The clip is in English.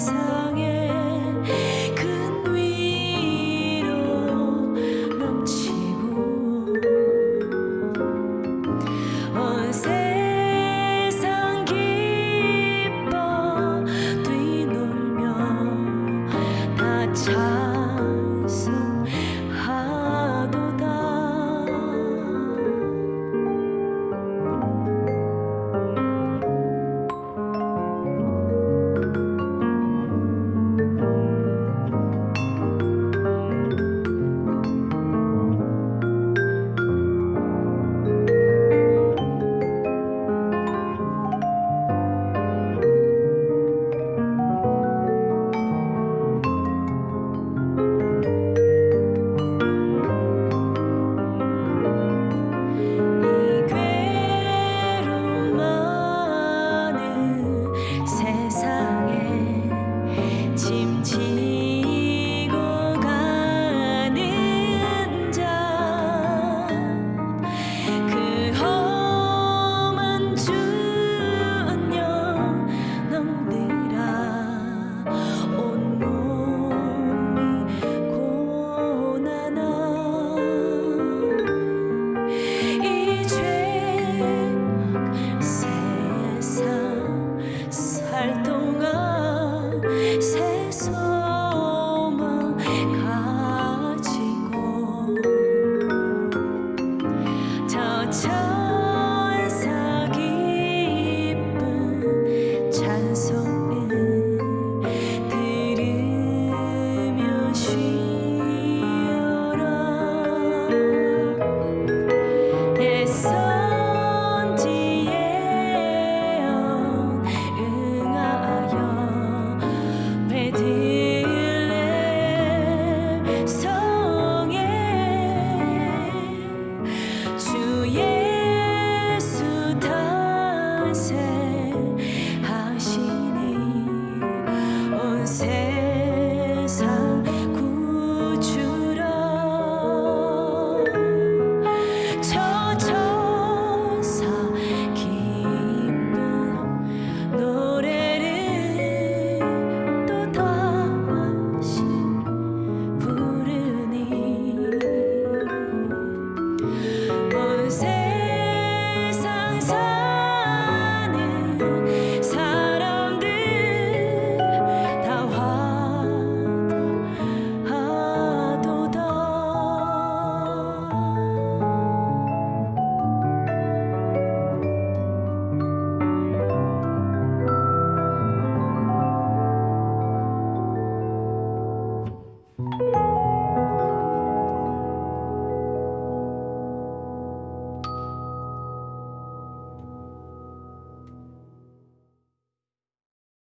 So 起 So